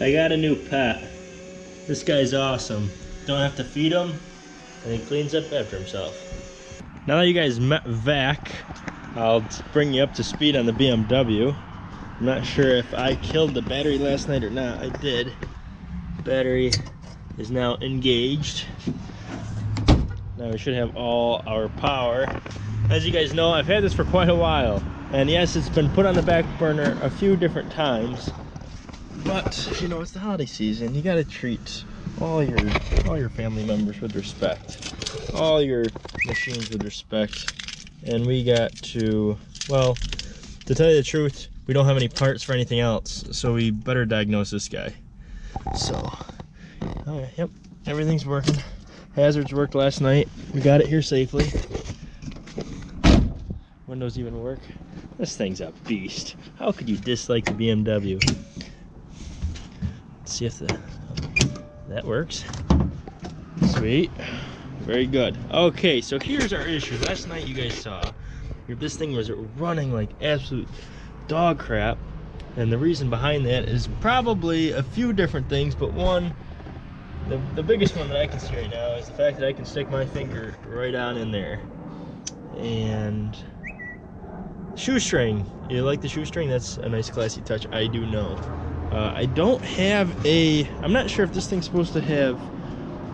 I got a new pet. This guy's awesome. Don't have to feed him, and he cleans up after himself. Now that you guys met Vac, I'll bring you up to speed on the BMW. I'm not sure if I killed the battery last night or not. I did. Battery is now engaged. Now we should have all our power. As you guys know, I've had this for quite a while. And yes, it's been put on the back burner a few different times. But, you know, it's the holiday season. You gotta treat all your all your family members with respect. All your machines with respect. And we got to, well, to tell you the truth, we don't have any parts for anything else. So we better diagnose this guy. So, all right, yep, everything's working. Hazards worked last night. We got it here safely. Windows even work. This thing's a beast. How could you dislike the BMW? Let's see if the that works. Sweet. Very good. Okay, so here's our issue. Last night you guys saw this thing was running like absolute dog crap. And the reason behind that is probably a few different things, but one, the, the biggest one that I can see right now is the fact that I can stick my finger right on in there. And shoestring. You like the shoestring? That's a nice classy touch. I do know. Uh, I don't have a, I'm not sure if this thing's supposed to have,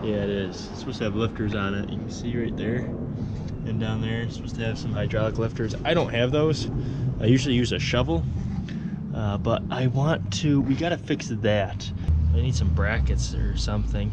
yeah it is. It's supposed to have lifters on it. You can see right there and down there. It's supposed to have some hydraulic lifters. I don't have those. I usually use a shovel, uh, but I want to, we gotta fix that. I need some brackets or something.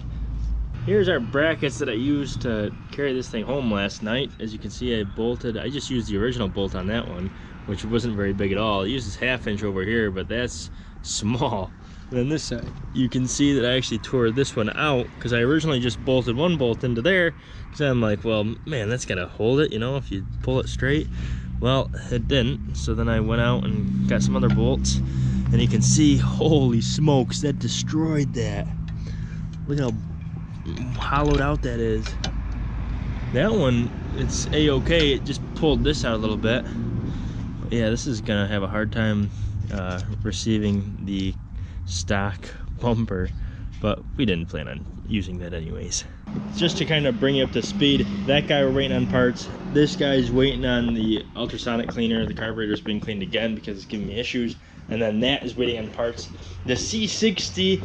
Here's our brackets that I used to carry this thing home last night. As you can see, I bolted, I just used the original bolt on that one, which wasn't very big at all. I used this half inch over here, but that's small. Then this side, you can see that I actually tore this one out because I originally just bolted one bolt into there because I'm like, well, man, that's gonna hold it, you know, if you pull it straight. Well, it didn't. So then I went out and got some other bolts and you can see, holy smokes, that destroyed that. Look how hollowed out that is. That one, it's a-okay. It just pulled this out a little bit. Yeah, this is gonna have a hard time uh, receiving the stock bumper, but we didn't plan on using that anyways. Just to kind of bring you up to speed, that guy we're waiting on parts. This guy's waiting on the ultrasonic cleaner. The carburetor's being cleaned again because it's giving me issues. And then that is waiting on parts. The C60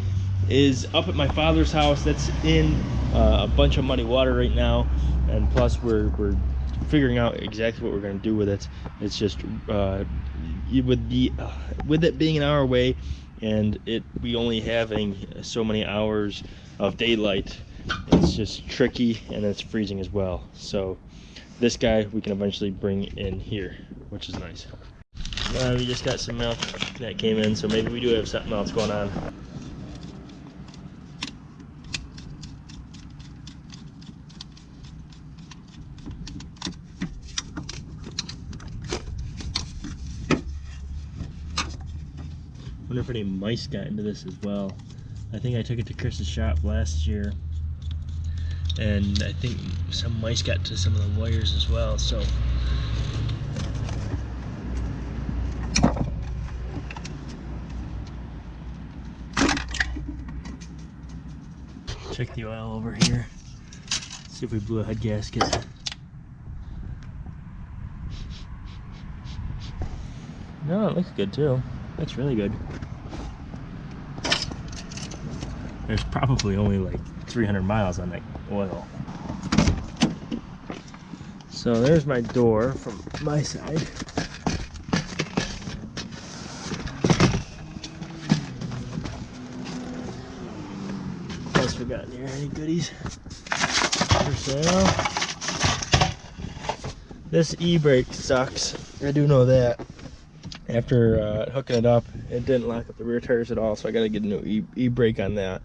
is up at my father's house. That's in uh, a bunch of muddy water right now. And plus we're, we're figuring out exactly what we're going to do with it. It's just uh, with the uh, with it being an hour away and it we only having so many hours of daylight it's just tricky and it's freezing as well. So this guy we can eventually bring in here which is nice. Uh, we just got some milk that came in so maybe we do have something else going on any mice got into this as well. I think I took it to Chris's shop last year. And I think some mice got to some of the wires as well so. Check the oil over here. See if we blew a head gasket. No it looks good too. That's really good. There's probably only like 300 miles on that oil. So there's my door from my side. What we got? Any goodies for sale? This e-brake sucks. I do know that after uh, hooking it up it didn't lock up the rear tires at all so I got to get a new e-brake on that.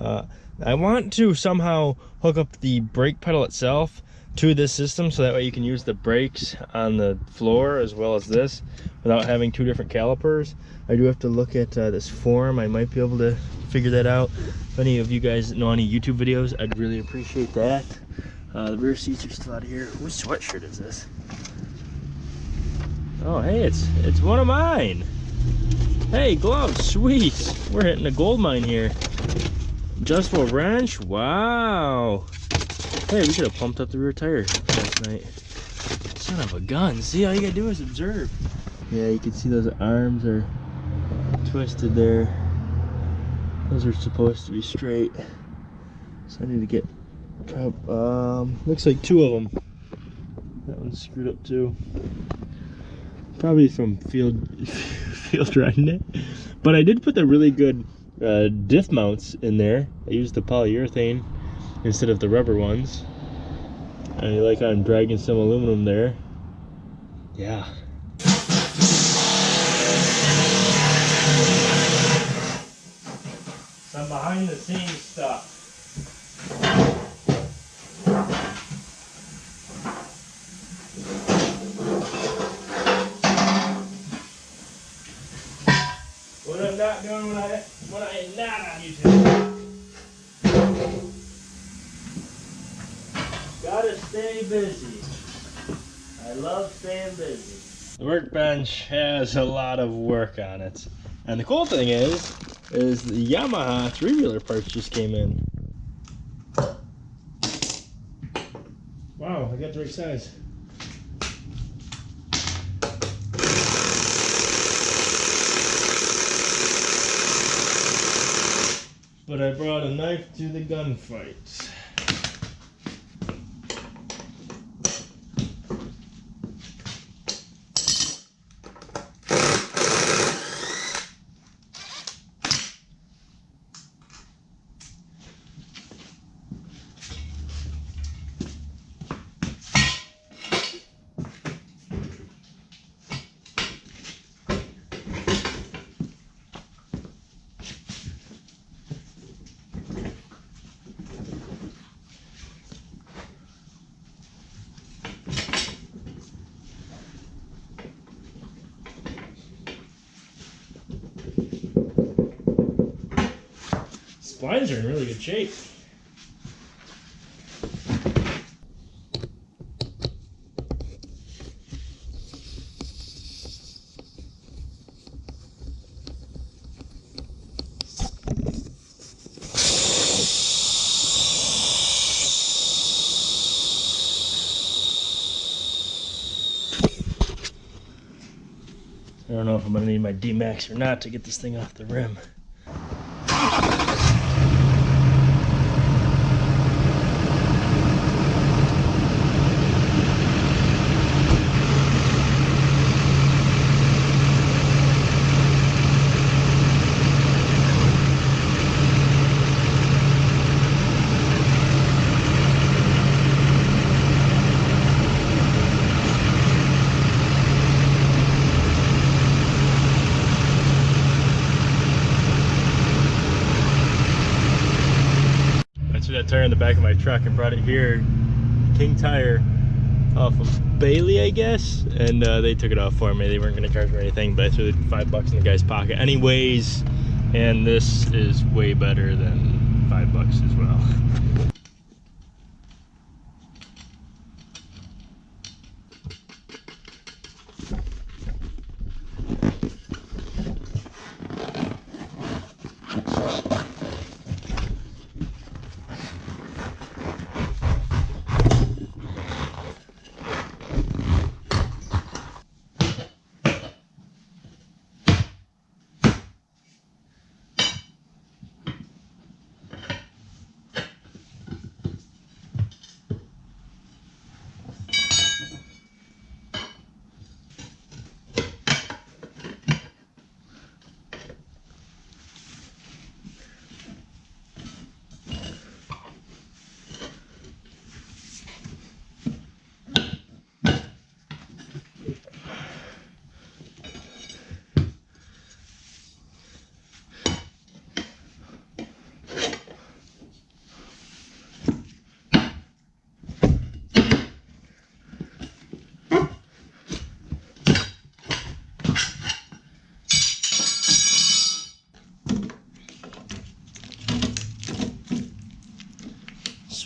Uh, I want to somehow hook up the brake pedal itself to this system so that way you can use the brakes on the floor as well as this without having two different calipers. I do have to look at uh, this form. I might be able to figure that out. If any of you guys know any YouTube videos I'd really appreciate that. Uh, the rear seats are still out of here. Whose sweatshirt is this Oh, hey, it's it's one of mine. Hey, gloves, sweet. We're hitting a gold mine here. Just for wrench, wow. Hey, we should have pumped up the rear tire last night. Son of a gun. See, all you gotta do is observe. Yeah, you can see those arms are twisted there. Those are supposed to be straight. So I need to get, um, looks like two of them. That one's screwed up too. Probably from field field riding it. But I did put the really good uh, diff mounts in there. I used the polyurethane instead of the rubber ones. I like I'm dragging some aluminum there. Yeah. Some behind the scenes stuff. Doing when I when I am not on YouTube. Gotta stay busy. I love staying busy. The workbench has a lot of work on it. And the cool thing is, is the Yamaha three-wheeler parts just came in. Wow, I got the right size. But I brought a knife to the gunfight. Splines are in really good shape. I don't know if I'm gonna need my D-Max or not to get this thing off the rim. Truck and brought it here, King Tire, off of Bailey, I guess, and uh, they took it off for me. They weren't going to charge me anything, but I threw five bucks in the guy's pocket anyways, and this is way better than five bucks as well.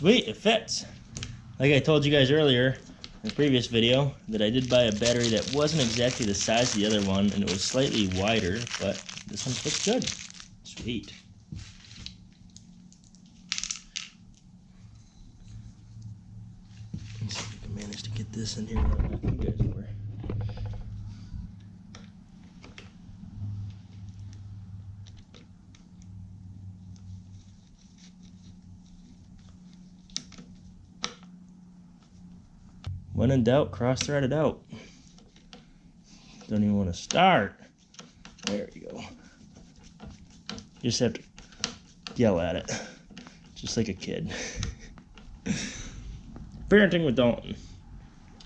Sweet, it fits. Like I told you guys earlier, in the previous video that I did buy a battery that wasn't exactly the size of the other one and it was slightly wider, but this one fits good. Sweet. Let's see if I can manage to get this in here. You guys were. When in doubt, cross thread it out. Don't even want to start. There you go. You just have to yell at it, just like a kid. Parenting with Dalton.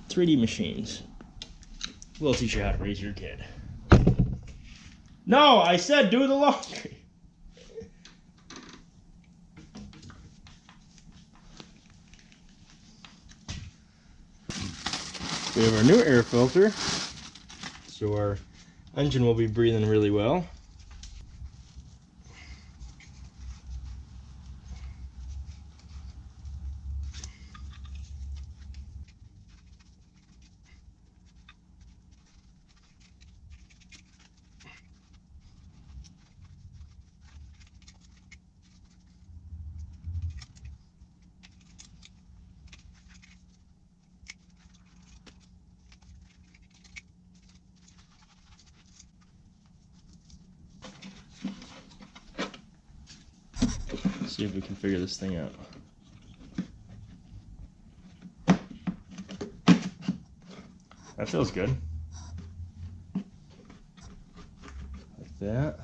3D machines. We'll teach you how to raise your kid. No, I said do the laundry. We have our new air filter, so our engine will be breathing really well. see if we can figure this thing out. That feels good. Like that.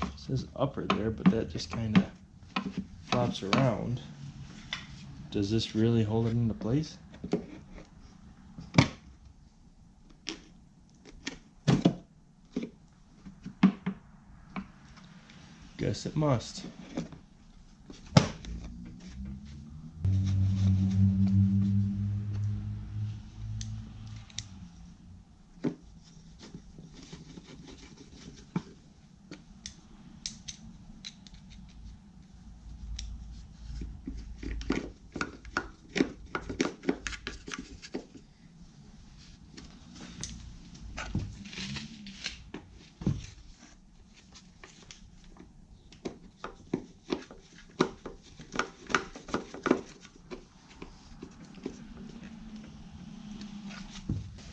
It says upper there, but that just kind of flops around. Does this really hold it into place? Guess it must.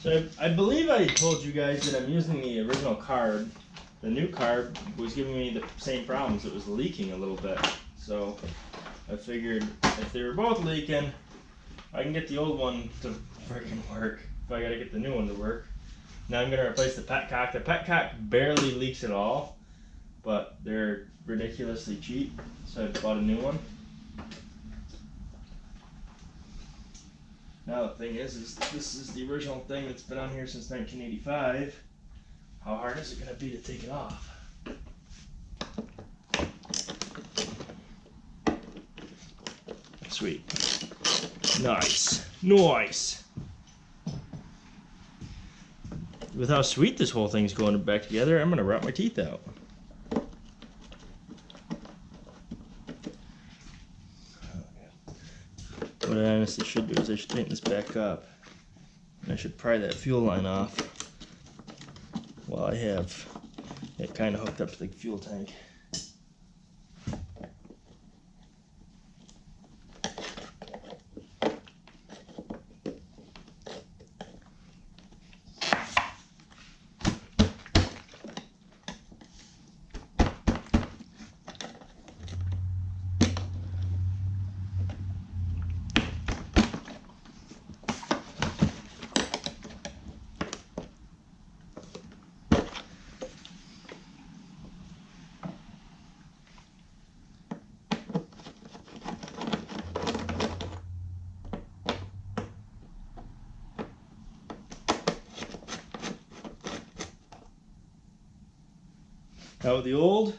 So I, told you guys that I'm using the original carb. The new carb was giving me the same problems. It was leaking a little bit. So I figured if they were both leaking, I can get the old one to freaking work. If I gotta get the new one to work. Now I'm gonna replace the petcock. The petcock barely leaks at all, but they're ridiculously cheap. So I bought a new one. Now the thing is, is this is the original thing that's been on here since 1985. How hard is it going to be to take it off? Sweet. Nice. Nice. With how sweet this whole thing's going back together, I'm going to rot my teeth out. What I honestly should do is I should tighten this back up. And I should pry that fuel line off while I have it kind of hooked up to the fuel tank. Out the old,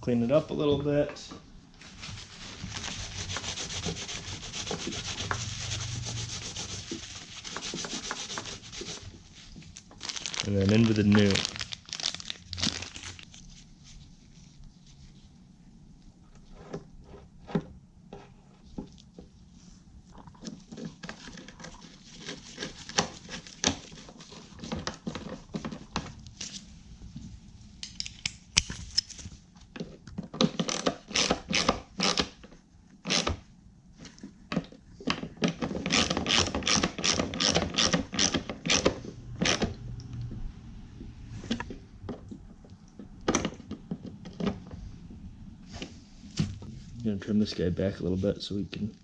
clean it up a little bit. And then in with the new. Trim this guy back a little bit so we can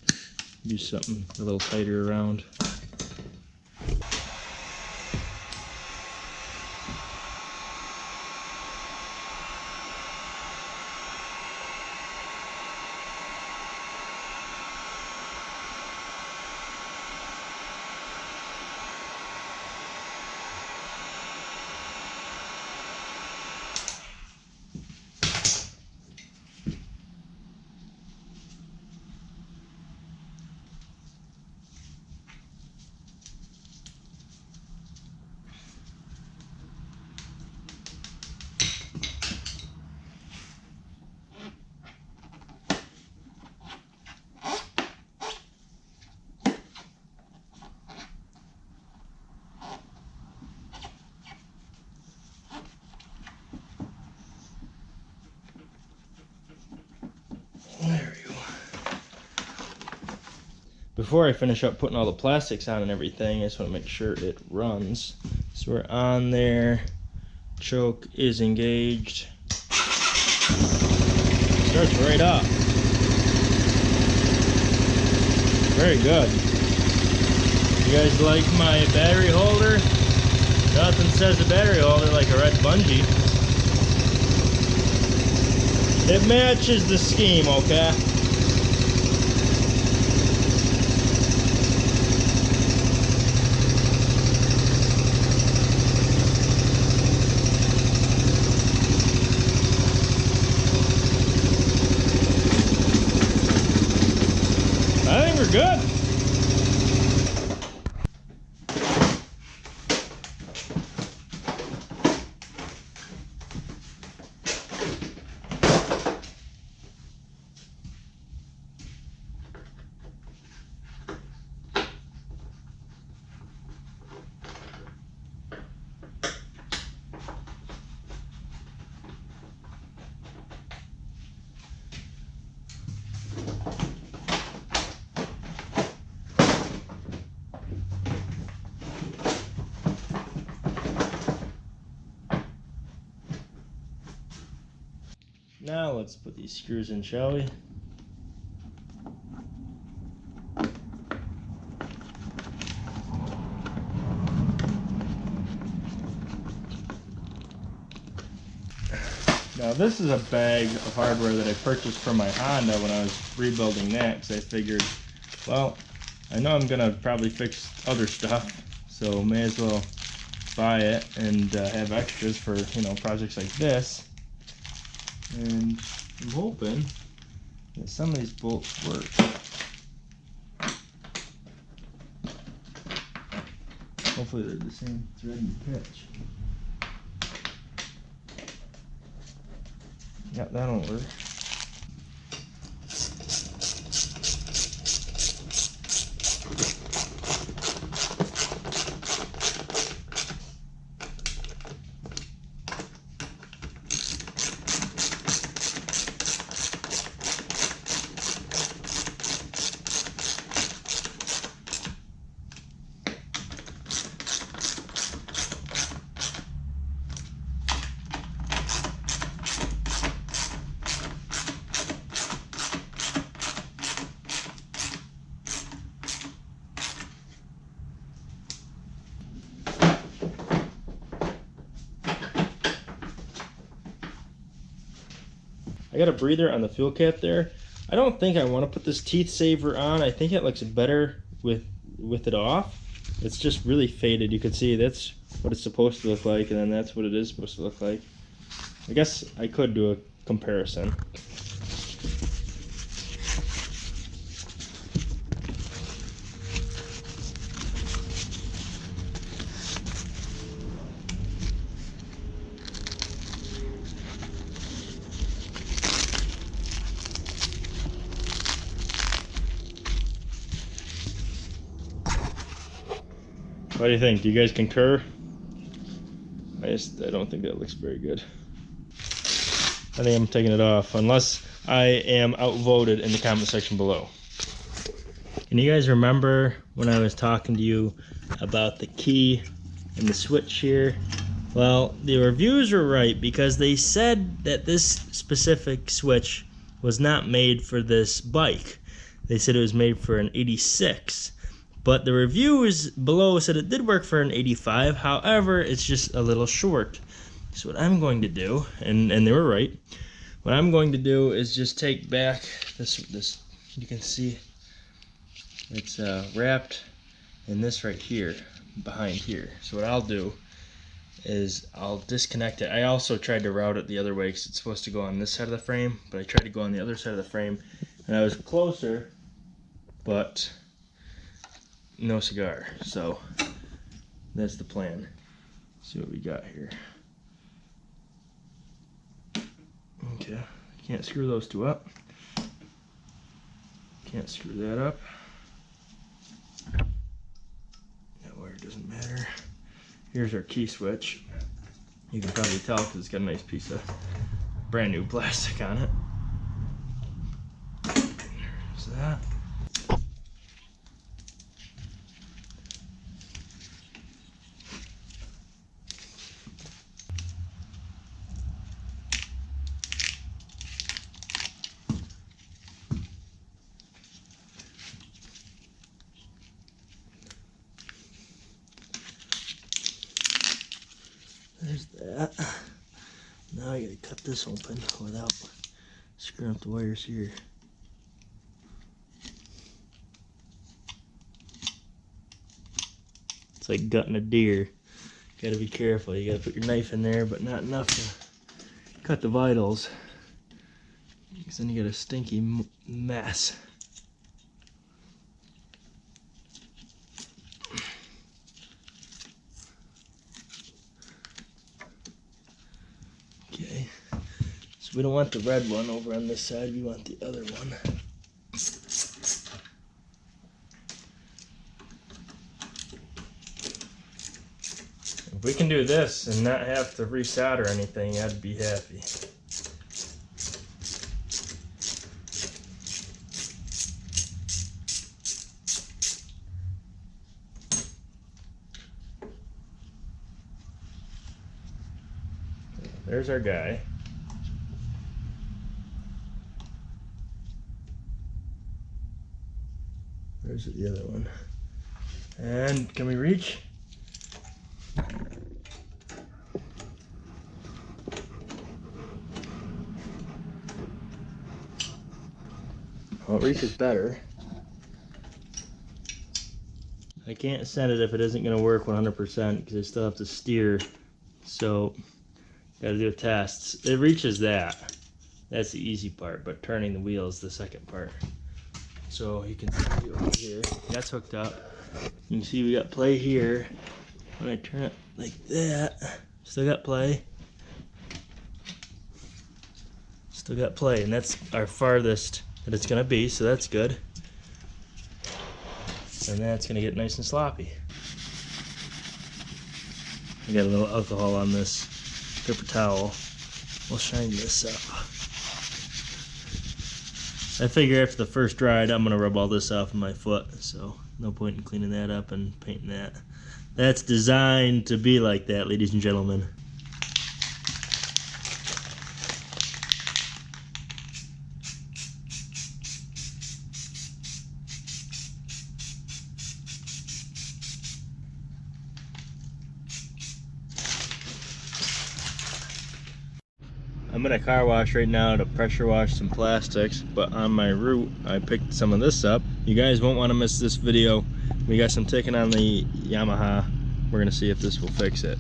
use something a little tighter around. Before I finish up putting all the plastics on and everything, I just want to make sure it runs. So we're on there. Choke is engaged. Starts right up. Very good. You guys like my battery holder? Nothing says a battery holder like a red bungee. It matches the scheme, okay? Good. Now let's put these screws in, shall we? Now this is a bag of hardware that I purchased from my Honda when I was rebuilding that because I figured, well, I know I'm gonna probably fix other stuff, so may as well buy it and uh, have extras for you know projects like this. I'm hoping that some of these bolts work. Hopefully they're the same thread and pitch. Yeah, that'll work. Got a breather on the fuel cap there. I don't think I want to put this teeth saver on. I think it looks better with with it off. It's just really faded. You can see that's what it's supposed to look like, and then that's what it is supposed to look like. I guess I could do a comparison. What do you think? Do you guys concur? I just I don't think that looks very good. I think I'm taking it off unless I am outvoted in the comment section below. Can you guys remember when I was talking to you about the key and the switch here? Well, the reviews were right because they said that this specific switch was not made for this bike. They said it was made for an 86. But the reviews below said it did work for an 85. However, it's just a little short. So what I'm going to do, and, and they were right, what I'm going to do is just take back this, this you can see it's uh, wrapped in this right here, behind here. So what I'll do is I'll disconnect it. I also tried to route it the other way because it's supposed to go on this side of the frame, but I tried to go on the other side of the frame and I was closer, but no cigar. So that's the plan. Let's see what we got here. Okay, can't screw those two up. Can't screw that up. That wire doesn't matter. Here's our key switch. You can probably tell because it's got a nice piece of brand new plastic on it. There's that. There's that. Now I gotta cut this open without screwing up the wires here. It's like gutting a deer. Gotta be careful. You gotta put your knife in there, but not enough to cut the vitals. Because then you got a stinky mess. Okay, so we don't want the red one over on this side, we want the other one. If we can do this and not have to resolder anything, I'd be happy. There's our guy. Where's the other one? And can we reach? Well, it reaches better. I can't send it if it isn't going to work 100% because I still have to steer. So Got to do tests. It reaches that. That's the easy part, but turning the wheel is the second part. So you can see over here, that's hooked up. You can see we got play here. When I turn it like that, still got play. Still got play, and that's our farthest that it's gonna be, so that's good. And that's gonna get nice and sloppy. I got a little alcohol on this paper towel. We'll shine this up. I figure after the first ride, I'm going to rub all this off of my foot, so no point in cleaning that up and painting that. That's designed to be like that, ladies and gentlemen. A car wash right now to pressure wash some plastics, but on my route, I picked some of this up. You guys won't want to miss this video. We got some taken on the Yamaha. We're gonna see if this will fix it.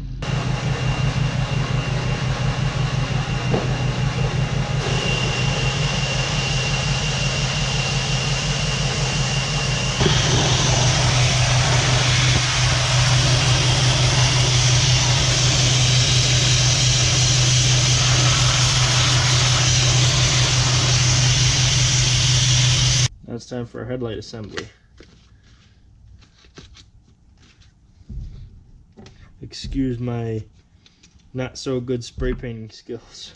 It's time for a headlight assembly. Excuse my not so good spray painting skills.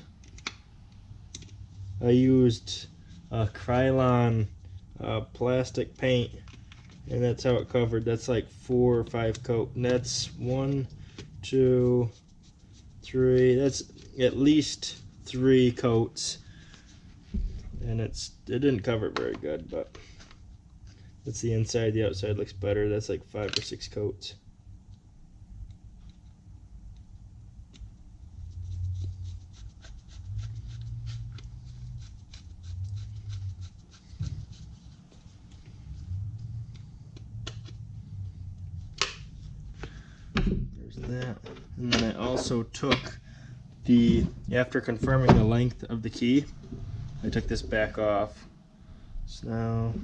I used a Krylon uh, plastic paint and that's how it covered. That's like four or five coat. And that's one, two, three. That's at least three coats and it's it didn't cover it very good, but that's the inside. The outside looks better. That's like five or six coats. There's that. And then I also took the, after confirming the length of the key, I took this back off. So now,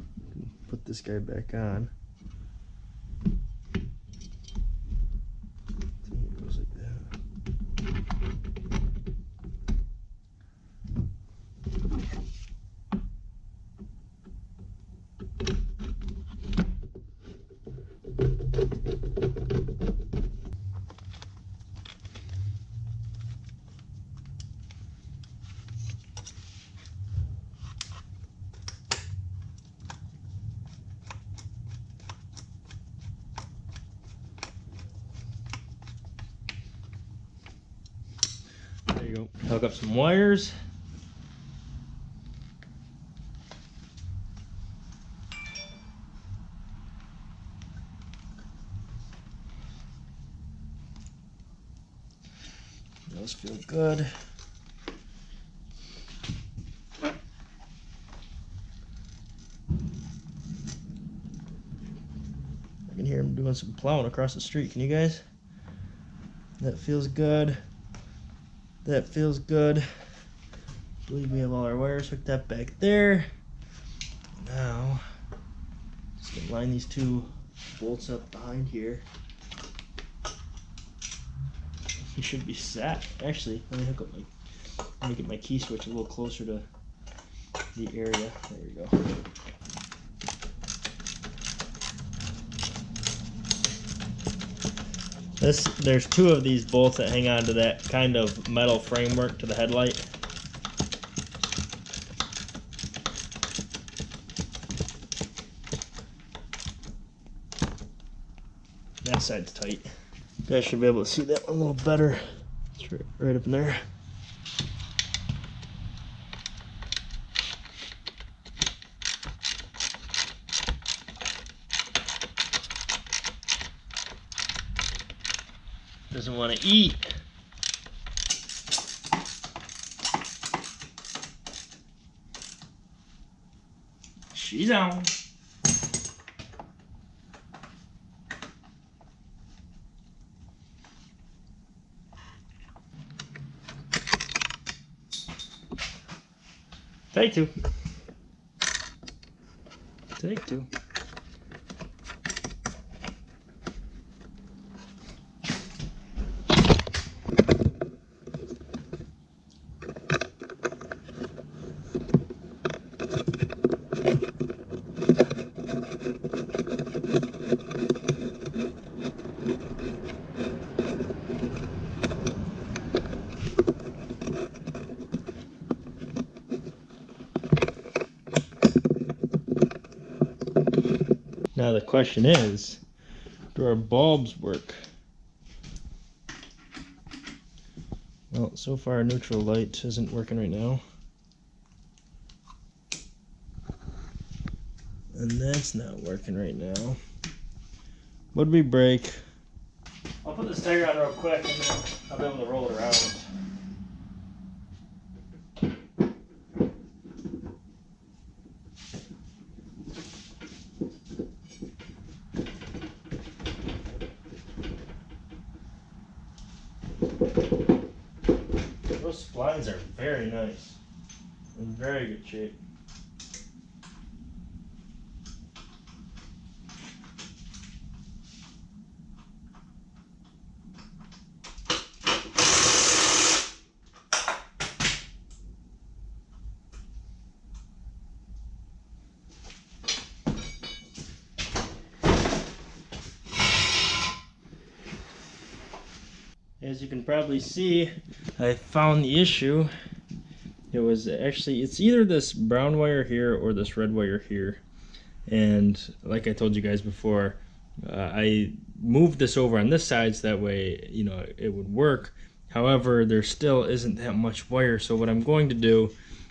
put this guy back on. It goes like that. There you go. Hook up some wires. Those feel good. I can hear him doing some plowing across the street. Can you guys? That feels good. That feels good. I believe we have all our wires hooked up back there. Now, just gonna line these two bolts up behind here. He should be set. Actually, let me hook up my, let me get my key switch a little closer to the area. There we go. This there's two of these bolts that hang on to that kind of metal framework to the headlight. That side's tight. You guys should be able to see that one a little better. It's right, right up in there. Doesn't want to eat. She's on. Take two. Take two. Now the question is, do our bulbs work? Well, so far neutral light isn't working right now. And that's not working right now. What'd we break? I'll put this tire on real quick and then I'll be able to roll it around. Those splines are very nice. In very good shape. As you can probably see, I found the issue. It was actually, it's either this brown wire here or this red wire here. And like I told you guys before, uh, I moved this over on this side so that way, you know, it would work. However, there still isn't that much wire. So what I'm going to do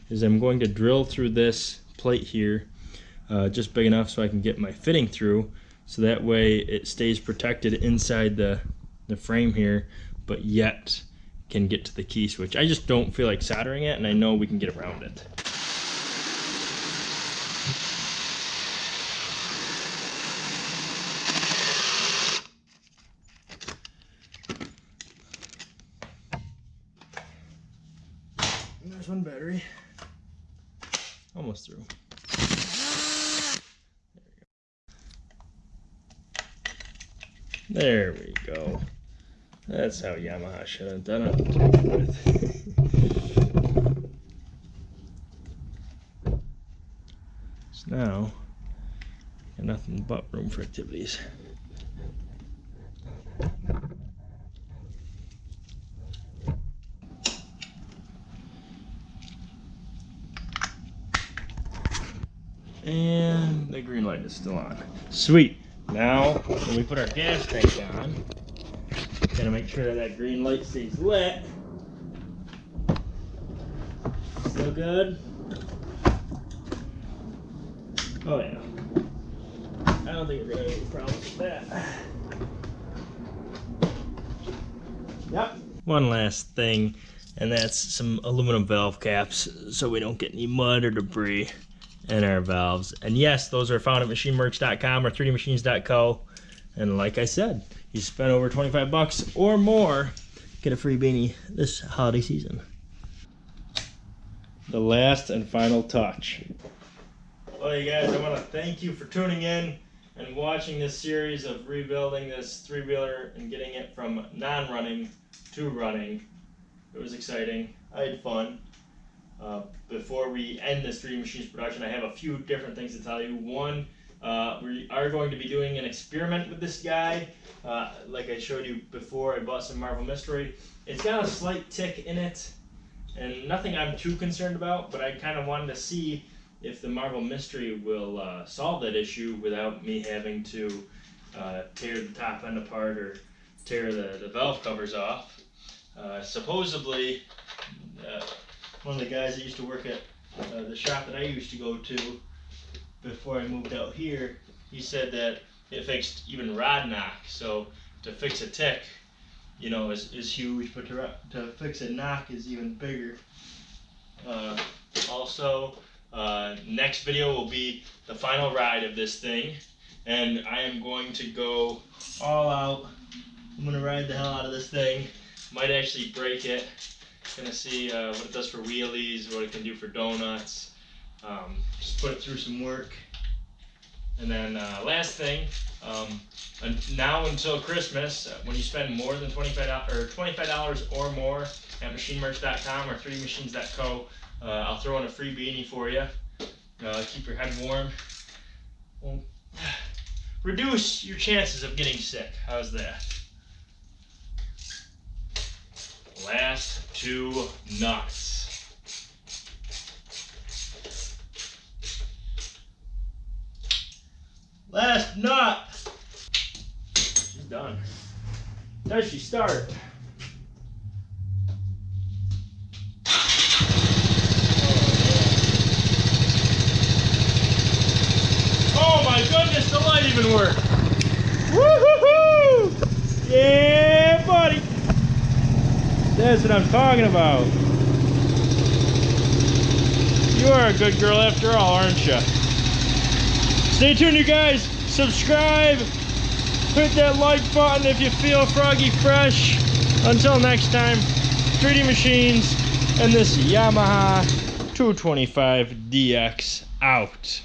is I'm going to drill through this plate here, uh, just big enough so I can get my fitting through, so that way it stays protected inside the, the frame here, but yet can get to the key switch. I just don't feel like soldering it, and I know we can get around it. And there's one battery. Almost through. There we go. That's how Yamaha should have done it. so now, nothing but room for activities. And the green light is still on. Sweet. Now, when we put our gas tank on, gotta make sure that green light stays lit. Still good? Oh yeah. I don't think we're gonna have any problems with that. Yep. One last thing, and that's some aluminum valve caps so we don't get any mud or debris in our valves. And yes, those are found at machinemerch.com or 3dmachines.co. And like I said, you spend over 25 bucks or more, get a free beanie this holiday season. The last and final touch. Well, you guys, I want to thank you for tuning in and watching this series of rebuilding this three-wheeler and getting it from non-running to running. It was exciting. I had fun. Uh, before we end this 3D Machines production, I have a few different things to tell you. One, uh, we are going to be doing an experiment with this guy. Uh, like I showed you before, I bought some Marvel Mystery. It's got a slight tick in it, and nothing I'm too concerned about, but I kind of wanted to see if the Marvel Mystery will uh, solve that issue without me having to uh, tear the top end apart or tear the, the valve covers off. Uh, supposedly, uh, one of the guys that used to work at the shop that I used to go to before I moved out here, he said that it fixed even rod knock. So to fix a tick, you know, is, is huge, but to, to fix a knock is even bigger. Uh, also, uh, next video will be the final ride of this thing, and I am going to go all out. I'm gonna ride the hell out of this thing. Might actually break it. Gonna see uh, what it does for wheelies, what it can do for donuts. Um, just put it through some work. And then uh, last thing, um, now until Christmas, uh, when you spend more than $25 or $25 or more at machinemerch.com or 3dmachines.co, uh, I'll throw in a free beanie for you. Uh, keep your head warm. Well, reduce your chances of getting sick. How's that? Last two nuts. Last nut. She's done. Does she start? Oh, oh my goodness, the light even worked. Woohoo! Yeah, buddy. That's what I'm talking about. You are a good girl after all, aren't you? Stay tuned, you guys. Subscribe. Hit that like button if you feel froggy fresh. Until next time, 3D Machines and this Yamaha 225DX out.